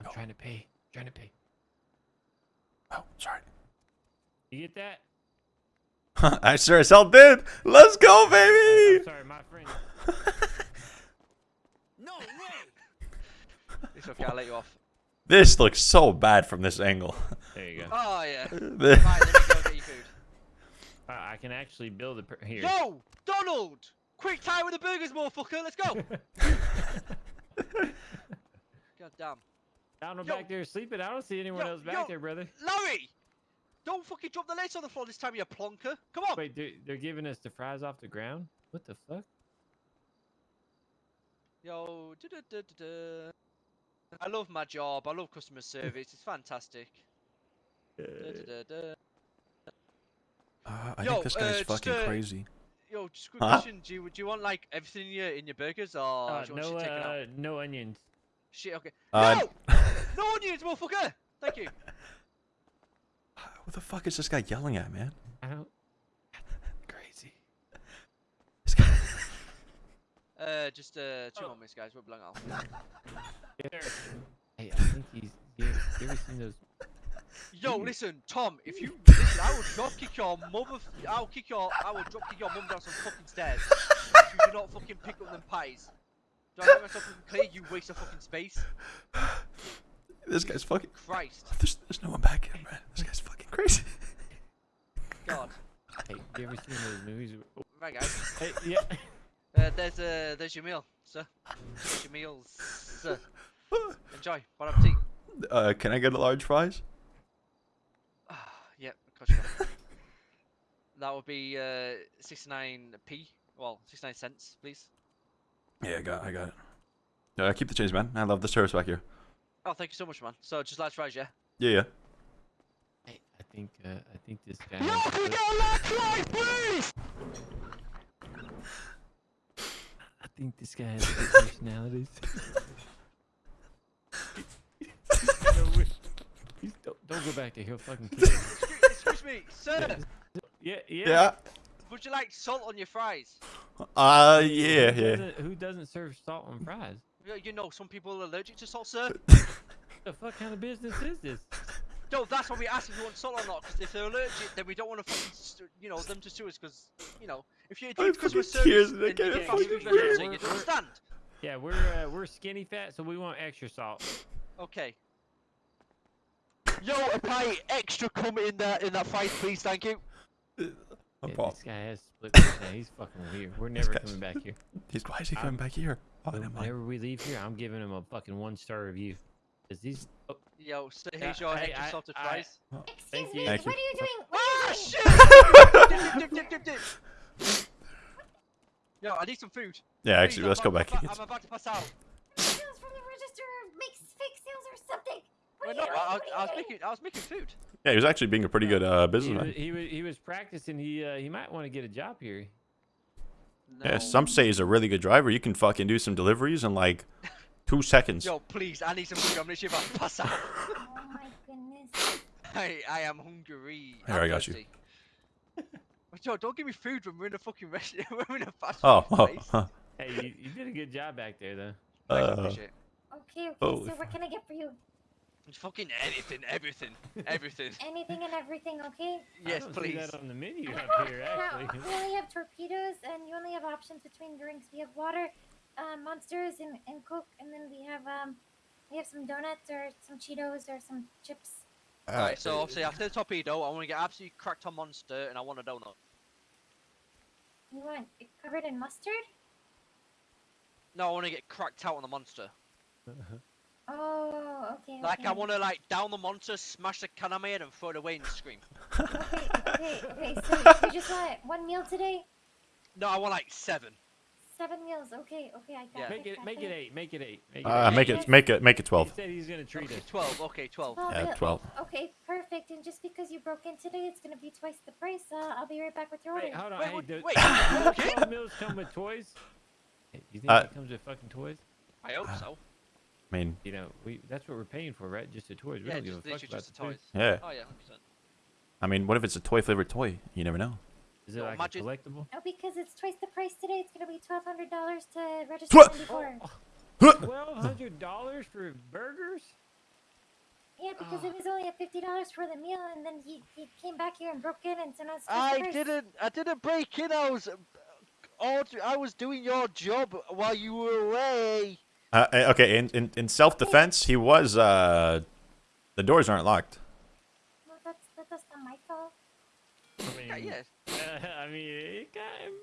I'm Oh. trying to pay. trying to pay. Oh, sorry. You get that? I sure as hell did. Let's go, I'm baby. sorry, my friend. No way! It's okay, I'll let you off. This looks so bad from this angle. There you go. Oh, yeah. The- Fine, let me go get you food. Uh, I can actually build a per- here. Yo! Donald! Quick time with the burgers, motherfucker! Let's go! God damn. Down Yo. back there sleeping. I don't see anyone Yo, else back yo. there, brother. Larry! Don't fucking drop the legs on the floor this time, you plonker. Come on! Wait, they're, they're giving us the fries off the ground? What the fuck? Yo, du-du-du-du-du. I love my job. I love customer service. It's fantastic. Uh, I Yo, think this guy's uh, just, fucking uh, crazy. Yo, just quick Huh? question. Do you, do you want like everything in your in your burgers or Uh, do you want no, shit taken out? uh, no onions. Shit, okay. Uh, no! no onions, motherfucker! Thank you. What the fuck is this guy yelling at, man? I don't. Crazy. This guy. Uh, just uh, two Oh. more minutes, guys. We're belong off. Hey, I think he's. You ever, you ever seen those? Yo, listen, Tom. If you listen, I will drop kick your mother. I'll kick your. I will drop kick your mum down some fucking stairs. if you do not fucking pick up them pies. Do I make myself fucking clear? You waste of fucking space. This guy's fucking. Christ, There's, there's no one back here, man. This guy's fucking crazy. God. Hey, you ever seen those movies? where- Right, guys. Hey, yeah. Uh, there's uh, there's your meal, sir. There's your meals, sir. Enjoy. Bon appetit. Uh, can I get a large fries? Yep, of course you can. That would be uh, 69p. Well, 69 cents, please. Yeah, I got, I got it. Uh, keep the change, man. I love the service back here. Oh, thank you so much, man. So just last fries, yeah? Yeah, yeah. Hey, I think. Uh, I think this guy. Yo, can we the- get a large fries, please? I think this guy has good personalities. no, we- don't, don't go back there. He'll fucking kill you. Excuse me, sir. Yeah, yeah. Yeah. Would you like salt on your fries? Uh, yeah, Who yeah. doesn't, who doesn't serve salt on fries? You- You know, some people are allergic to salt, sir. The fuck kind of business is this? No, that's why we ask if you want salt or not. Because if they're allergic, then we don't want to fucking, you know, them to sue us. Because you know, if you're addicted to customer fucking tears service, then you can't get fucking fast food breathe. restaurants, so you We're- don't understand. Yeah, we're uh, we're skinny fat, so we want extra salt. Okay. Yo, a pie extra cum in that in that fries, please. Thank you. Yeah, this guy has split. personality. He's fucking weird. We're never coming back here. He's why is he I'm- coming back here? Oh, never mind. Whenever we leave here, I'm giving him a fucking one star review. Cause these. Oh, Yo, so Yeah, here's your hey, extra I- salted I- fries. Excuse Thank me, you. Thank what you. are you doing? What Ah, are you doing? shit! Yo, I need some food. Yeah, Please, actually, I'm let's go back. I'm He about- gets- I'm about to pass out. Sales from the register makes fake sales or something. What are no, you I, doing? I, What are I was doing? making, I was making food. Yeah, he was actually being a pretty good uh, he, businessman. was, he was he was practicing. He uh, he might want to get a job here. Yeah, some say he's a really good driver. You can fucking do some deliveries in like two seconds. Yo, please, I need some food. I'm literally about to pass out. Oh my goodness. I, I am hungry. Here, I'm got you. thirsty. But Yo, don't give me food when we're in a fucking restaurant. we're in a fast Oh, food oh, place. huh. Hey, you, you did a good job back there, though. Thanks, I Uh, appreciate it. Okay, okay, Holy so what can I get for you? It's fucking anything, everything, everything. Anything and everything, okay? I yes, don't see please. that on the menu Uh, up here, now, actually. we only have torpedoes, and you only have options between drinks. We have water, uh, monsters, and, and Coke, and then we have um, we have some donuts or some Cheetos or some chips. Alright, so obviously after the torpedo, I want to get absolutely cracked on monster, and I want a donut. You want it covered in mustard? No, I want to get cracked out on the monster. Oh, okay. Like I want to like down the monster, smash the can on my head, and throw it away and scream. Okay, okay, okay. So you just want one meal today? No, I want like seven. Seven meals. Okay, okay. I got Yeah. Make it make it eight. Make it eight. Make it Uh, eight. make it, make it, make it twelve. He said he's gonna treat Okay, us. twelve. Okay, twelve. Yeah, twelve. Okay, perfect. And just because you broke in today, it's gonna be twice the price. Uh, I'll be right back with your order. Wait, hold on. Wait, hey, what- do, wait, okay. twelve meals come with toys? You think Uh, it comes with fucking toys? I hope so. I mean, You know, we that's what we're paying for, right? Just the toys. We Yeah, don't give a fuck about just the the food. toys. yeah. Oh yeah, 100%. I mean, what if it's a toy flavored toy? You never know. Is it Yo, like imagine- a collectible? No, because it's twice the price today. It's gonna be twelve hundred dollars to register Twa- ninety-four. Twelve hundred dollars for burgers? Yeah, because it was only a fifty dollars for the meal, and then he, he came back here and broke in, and so now it's I didn't. I didn't break in. I was. uh, I was doing your job while you were away. Uh, uh, okay, in, in, in self-defense, he was, uh... The doors aren't locked. Well, that's that, that's not my fault. I mean, yes. I mean, it got him.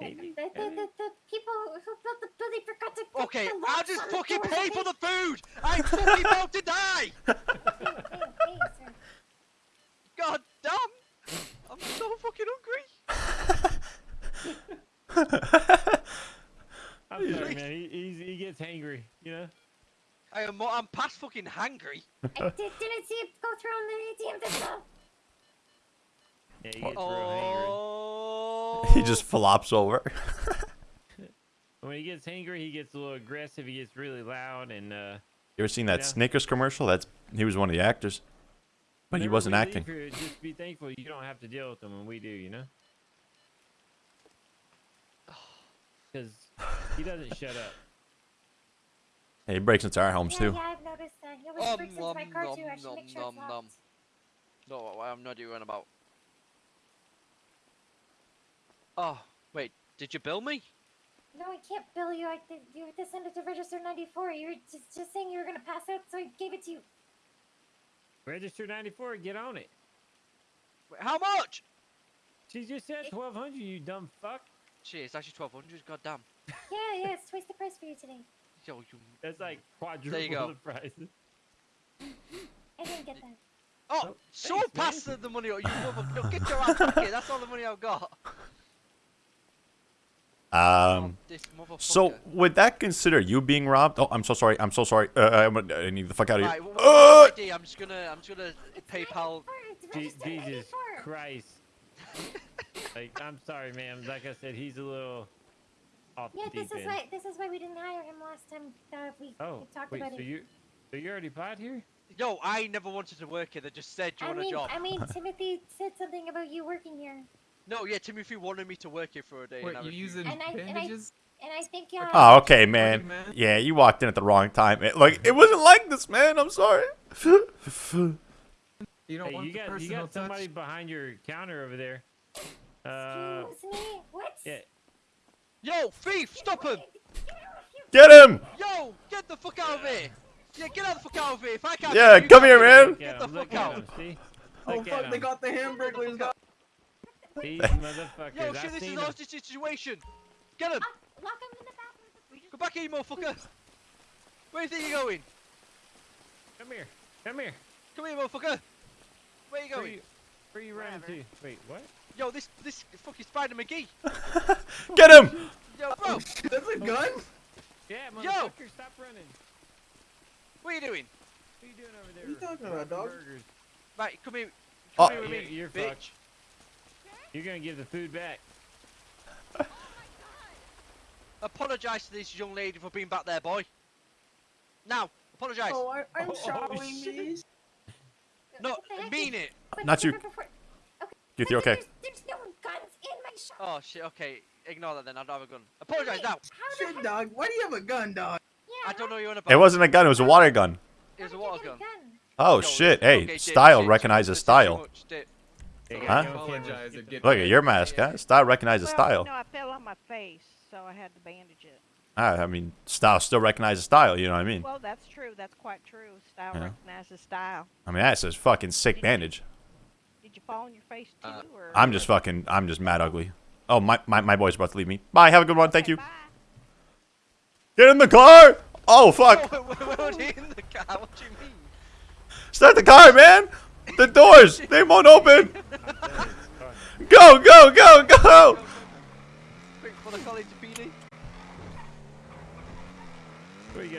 The, the, the, the, the people who built the building forgot to Okay, I'll just fucking pay for the food. I'm fucking about to die. God damn. I'm so fucking hungry. I'm sorry, man. He, he's, he gets hangry, you know? I am. I'm past fucking hangry. I did, didn't see it go through on the ATM just now. Yeah, he gets real. Oh. he just flops over. When he gets hangry, he gets a little aggressive. He gets really loud, and uh, You ever seen that Yeah. Snickers commercial? That's He was one of the actors. But he wasn't acting. here, just be thankful you don't have to deal with them when we do, you know? Because he doesn't shut up. Hey, he breaks into our homes, Yeah, too. yeah, I've noticed that. He always Um, breaks into my car nom, too. I should um, make sure it's nom, nom. locked. No, I'm not doing about. Oh wait, did you bill me? No, I can't bill you. I did, you have to send it to Register 94. You were just, just saying you were gonna pass out, so I gave it to you. Register 94, get on it. Wait, how much? She just said 1200 you dumb fuck. Shit, it's actually twelve hundred. God damn. Yeah, yeah, it's twice the price for you today. Yo, you. That's like quadruple go. the price. I didn't get that. Oh, Oh, so thanks, man. pass the, the money. You mother. No, get your ass back here. That's all the money I've got. Um... this. So would that consider you being robbed? Oh, I'm so sorry. I'm so sorry. Uh, I'm, I need the fuck out of Right, here. wh- wh- Uh, ID? I'm just gonna. I'm just gonna PayPal. 94, It's Je- Jesus Christ. like, I'm sorry, ma'am. Like I said, he's a little off Yeah, the this is end. why this is why we didn't hire him last time that we, Oh, we talked wait, about so it. you, so you already applied here? Yo, I never wanted to work here. They just said, you I want mean, a job?" I mean, Timothy said something about you working here, No, yeah, Timothy wanted me to work here for a day. What, and I you refused. using And I- and I- bandages? and I think uh, Oh, okay, man. man. Yeah, you walked in at the wrong time. It, like, it wasn't like this, man. I'm sorry. You don't Hey, want you the got you personal got somebody behind your counter over there. Uh, excuse me. What? yeah. Yo, thief, stop him! Get him! Yo, get the fuck out of here! Yeah, get out the fuck out of here! If I can't, Yeah, you come here, man. me. Look Get the fuck out! him, see? Oh Look at fuck! They got the hamburglers. Got These motherfuckers. Yo, I shit, this is them. our situation. Get him! Uh, lock him in the bathroom. Go back here, you motherfucker! Where do you think you're going? Come here. Come here. Come here, motherfucker! Where are you Where going? you, where you running to? Wait, what? Yo, this this fucking Spider McGee! Get him! Yo, bro, oh, That's a gun. Yeah, Yo! stop running. what are you doing? What are you doing over there? What are you talking about, Robbing dog? Burgers. Right, come here. Oh. Come here with me, you're bitch. fucked. You're gonna give the food back. Oh my god! Apologise to this young lady for being back there, boy. Now, apologise. Oh, I, I'm Oh, oh showering shit. these. No, What mean it. But Not you. before- before- Okay. You but okay? There's, there's no guns in my shop. Oh shit. Okay, ignore that then. I don't have a gun. Apologise Wait, now. Shit, heck? dog. Why do you have a gun, dog? Yeah, I don't know you're on about. It wasn't a gun. It was a water gun. It was a water gun. Oh, Yo, shit. Hey, Dip, style Dip, recognizes Dip, style. much, Dip. Hey, Huh? guys, you okay? Apologize Get if the get- Look at your mask, huh? Style recognizes well, style. No, I fell on my face, so I had to bandage it. Ah, I mean, style still recognizes style. You know what I mean? Well, that's true. That's quite true. Style Yeah. recognizes style. I mean, that's a fucking sick bandage. Did you fall on your face too, Uh, or? I'm just fucking. I'm just mad ugly. Oh, my my my boy's about to leave me. Bye. Have a good one. Thank you. Bye. Get in the car. Oh fuck! Where, where in the car? What do you mean? Start the car, man. The doors. They won't open. Go go go go. Quick, for the colleague to